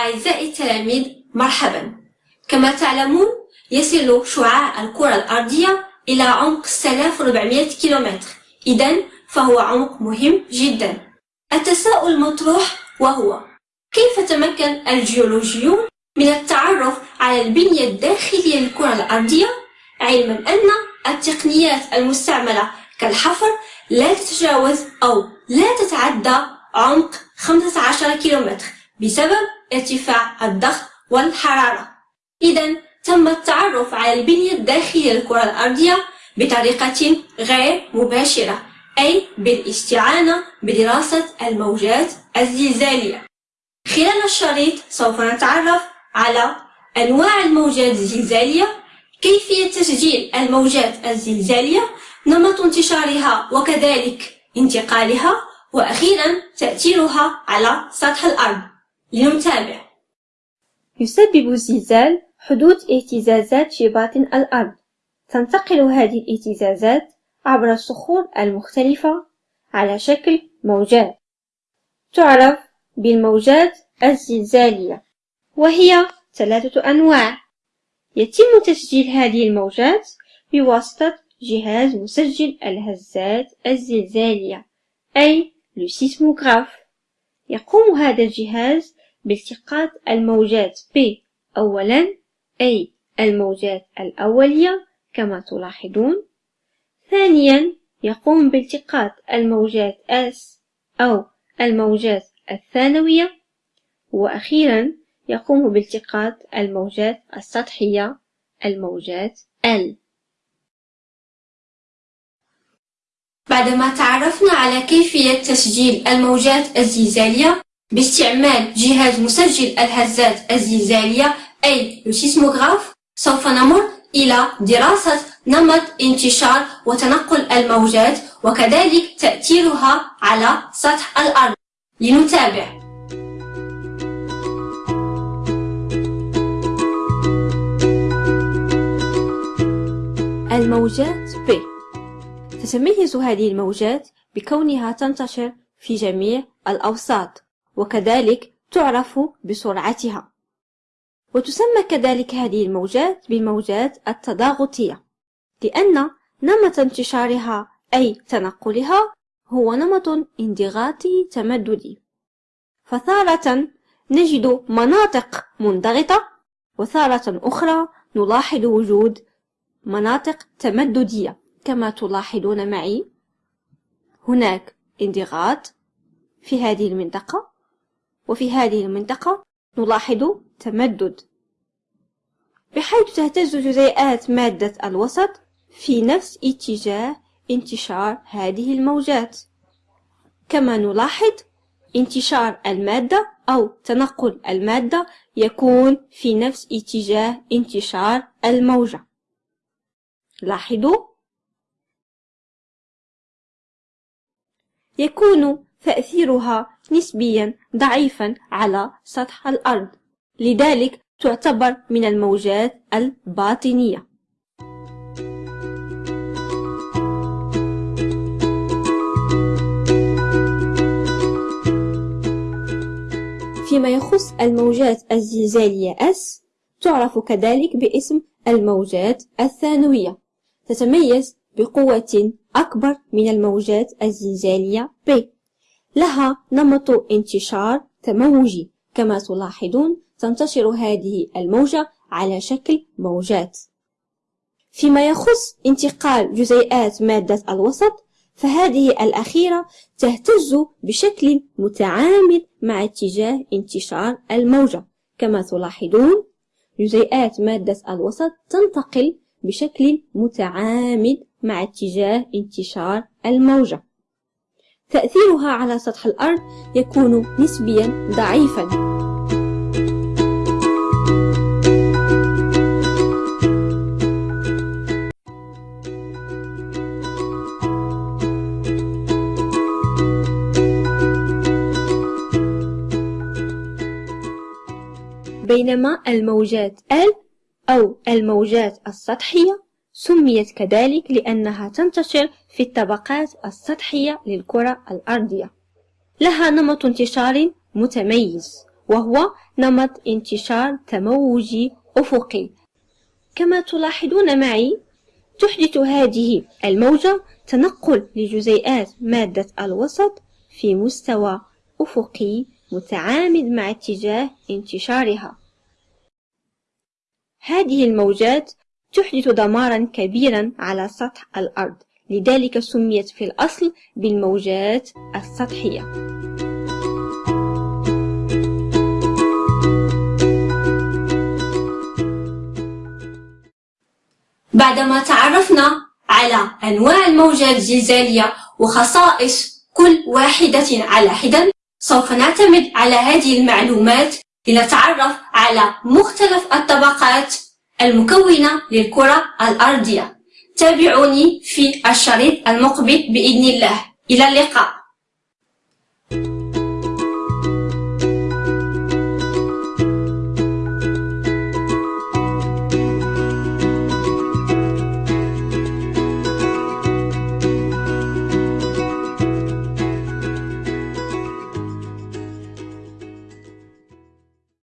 أعزائي التلاميذ مرحبا. كما تعلمون يصل شعاع الكرة الأرضية إلى عمق 6400 كيلومتر. إذا فهو عمق مهم جدا. التساؤل المطروح وهو كيف تمكن الجيولوجيون من التعرف على البنية الداخلية للكرة الأرضية؟ علما أن التقنيات المستعملة كالحفر لا تتجاوز أو لا تتعدى عمق 15 كيلومتر. بسبب ارتفاع الضغط والحرارة. إذا تم التعرف على البنية الداخلية للكرة الأرضية بطريقة غير مباشرة أي بالاستعانة بدراسة الموجات الزلزالية. خلال الشريط سوف نتعرف على أنواع الموجات الزلزالية كيفية تسجيل الموجات الزلزالية نمط انتشارها وكذلك انتقالها وأخيرا تأثيرها على سطح الأرض. لنتابع يسبب الزلزال حدوث اهتزازات في باطن الأرض. تنتقل هذه الاهتزازات عبر الصخور المختلفة على شكل موجات. تعرف بالموجات الزلزالية وهي ثلاثة أنواع. يتم تسجيل هذه الموجات بواسطة جهاز مسجل الهزات الزلزالية أي لسيسموغراف يقوم هذا الجهاز بالتقاط الموجات P أولا أي الموجات الأولية كما تلاحظون. ثانيا يقوم بالتقاط الموجات S أو الموجات الثانوية. وأخيرا يقوم بالتقاط الموجات السطحية الموجات L. بعدما تعرفنا على كيفية تسجيل الموجات الزلزالية باستعمال جهاز مسجل الهزات الزلزالية أي السيسموغراف سوف نمر إلى دراسة نمط انتشار وتنقل الموجات وكذلك تأثيرها على سطح الأرض. لنتابع. الموجات B تتميز هذه الموجات بكونها تنتشر في جميع الأوساط. وكذلك تعرف بسرعتها. وتسمى كذلك هذه الموجات بالموجات التضاغطية لأن نمط انتشارها أي تنقلها هو نمط انضغاطي تمددي. فتارة نجد مناطق منضغطة وتارة أخرى نلاحظ وجود مناطق تمددية كما تلاحظون معي. هناك انضغاط في هذه المنطقة وفي هذه المنطقة نلاحظ تمدد. بحيث تهتز جزيئات مادة الوسط في نفس اتجاه انتشار هذه الموجات. كما نلاحظ انتشار المادة أو تنقل المادة يكون في نفس اتجاه انتشار الموجة. لاحظوا؟ يكون تأثيرها نسبيا ضعيفا على سطح الأرض. لذلك تعتبر من الموجات الباطنية. فيما يخص الموجات الزلزالية S تعرف كذلك باسم الموجات الثانوية. تتميز بقوة أكبر من الموجات الزلزالية B. لها نمط انتشار تموجي. كما تلاحظون تنتشر هذه الموجة على شكل موجات. فيما يخص انتقال جزيئات مادة الوسط فهذه الأخيرة تهتز بشكل متعامد مع اتجاه انتشار الموجة. كما تلاحظون جزيئات مادة الوسط تنتقل بشكل متعامد مع اتجاه انتشار الموجة. تأثيرها على سطح الأرض يكون نسبيا ضعيفا. بينما الموجات L أو الموجات السطحية سميت كذلك لأنها تنتشر في الطبقات السطحية للكرة الأرضية. لها نمط انتشار متميز وهو نمط انتشار تموجي أفقي. كما تلاحظون معي تحدث هذه الموجة تنقل لجزيئات مادة الوسط في مستوى أفقي متعامد مع اتجاه انتشارها. هذه الموجات تحدث دمارا كبيرا على سطح الأرض. لذلك سميت في الأصل بالموجات السطحية. بعدما تعرفنا على أنواع الموجات الزلزالية وخصائص كل واحدة على حدة سوف نعتمد على هذه المعلومات لنتعرف على مختلف الطبقات المكونة للكرة الأرضية. تابعوني في الشريط المقبل بإذن الله. إلى اللقاء.